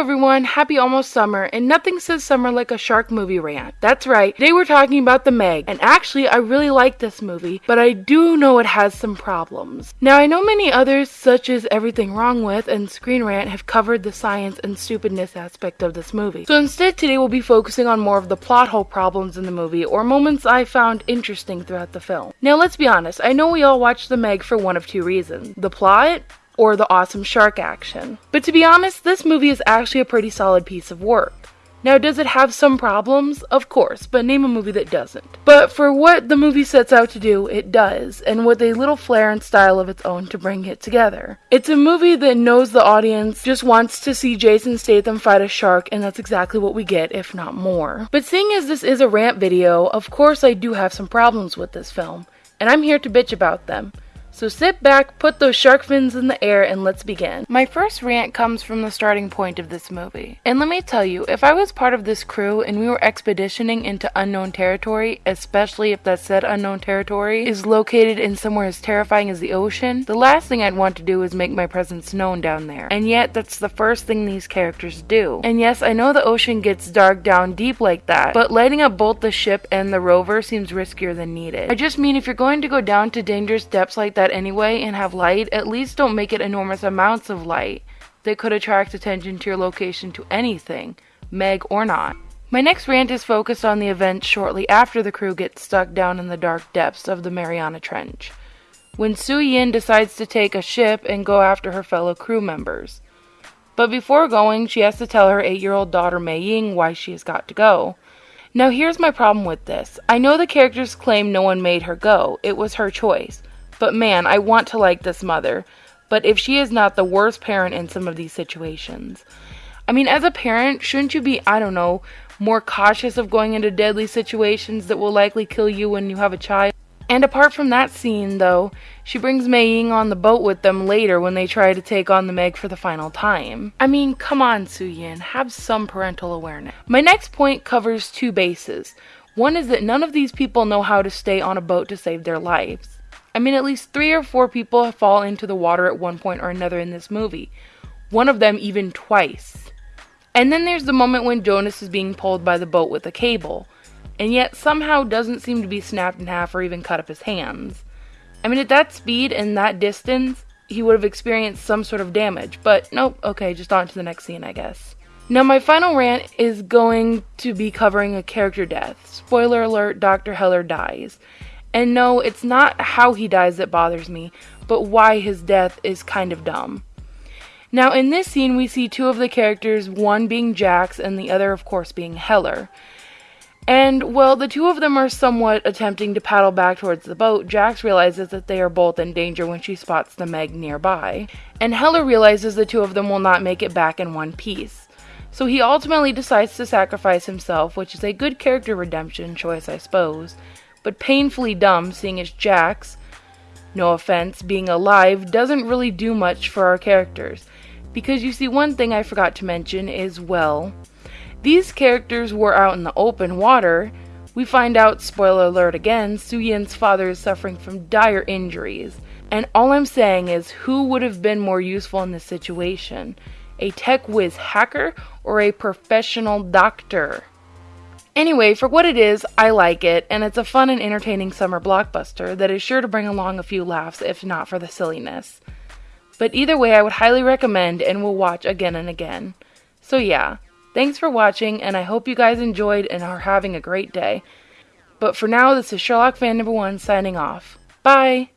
everyone, happy almost summer, and nothing says summer like a shark movie rant. That's right, today we're talking about The Meg, and actually I really like this movie, but I do know it has some problems. Now I know many others, such as Everything Wrong With and Screen Rant, have covered the science and stupidness aspect of this movie. So instead today we'll be focusing on more of the plot hole problems in the movie, or moments I found interesting throughout the film. Now let's be honest, I know we all watched The Meg for one of two reasons. The plot, or the awesome shark action. But to be honest, this movie is actually a pretty solid piece of work. Now, does it have some problems? Of course, but name a movie that doesn't. But for what the movie sets out to do, it does, and with a little flair and style of its own to bring it together. It's a movie that knows the audience just wants to see Jason Statham fight a shark, and that's exactly what we get, if not more. But seeing as this is a rant video, of course I do have some problems with this film, and I'm here to bitch about them. So sit back, put those shark fins in the air, and let's begin. My first rant comes from the starting point of this movie. And let me tell you, if I was part of this crew and we were expeditioning into unknown territory, especially if that said unknown territory is located in somewhere as terrifying as the ocean, the last thing I'd want to do is make my presence known down there. And yet, that's the first thing these characters do. And yes, I know the ocean gets dark down deep like that, but lighting up both the ship and the rover seems riskier than needed. I just mean if you're going to go down to dangerous depths like that anyway and have light, at least don't make it enormous amounts of light that could attract attention to your location to anything, Meg or not. My next rant is focused on the event shortly after the crew gets stuck down in the dark depths of the Mariana Trench, when Su Yin decides to take a ship and go after her fellow crew members. But before going, she has to tell her eight year old daughter Mei Ying why she has got to go. Now, here's my problem with this. I know the characters claim no one made her go, it was her choice. But man, I want to like this mother. But if she is not the worst parent in some of these situations. I mean, as a parent, shouldn't you be, I don't know, more cautious of going into deadly situations that will likely kill you when you have a child? And apart from that scene, though, she brings Mei Ying on the boat with them later when they try to take on the Meg for the final time. I mean, come on, Su Yin, have some parental awareness. My next point covers two bases. One is that none of these people know how to stay on a boat to save their lives. I mean, at least three or four people fall into the water at one point or another in this movie. One of them even twice. And then there's the moment when Jonas is being pulled by the boat with a cable, and yet somehow doesn't seem to be snapped in half or even cut up his hands. I mean, at that speed and that distance, he would have experienced some sort of damage, but nope, okay, just on to the next scene, I guess. Now, my final rant is going to be covering a character death. Spoiler alert Dr. Heller dies. And no, it's not how he dies that bothers me, but why his death is kind of dumb. Now, in this scene, we see two of the characters, one being Jax and the other, of course, being Heller. And, well, the two of them are somewhat attempting to paddle back towards the boat. Jax realizes that they are both in danger when she spots the Meg nearby. And Heller realizes the two of them will not make it back in one piece. So he ultimately decides to sacrifice himself, which is a good character redemption choice, I suppose but painfully dumb seeing as Jax, no offense, being alive doesn't really do much for our characters. Because you see, one thing I forgot to mention is well, these characters were out in the open water. We find out, spoiler alert again, Su Yin's father is suffering from dire injuries. And all I'm saying is, who would have been more useful in this situation? A tech whiz hacker or a professional doctor? Anyway, for what it is, I like it, and it's a fun and entertaining summer blockbuster that is sure to bring along a few laughs if not for the silliness. But either way, I would highly recommend and will watch again and again. So yeah, thanks for watching, and I hope you guys enjoyed and are having a great day. But for now, this is Sherlock fan number one signing off. Bye!